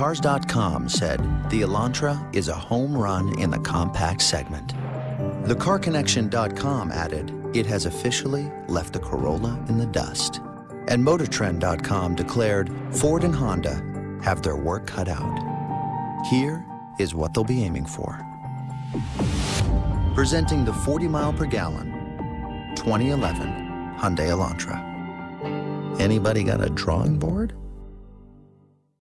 Cars.com said the Elantra is a home run in the compact segment. TheCarConnection.com added it has officially left the Corolla in the dust. And MotorTrend.com declared Ford and Honda have their work cut out. Here is what they'll be aiming for. Presenting the 40 mile per gallon 2011 Hyundai Elantra. Anybody got a drawing board?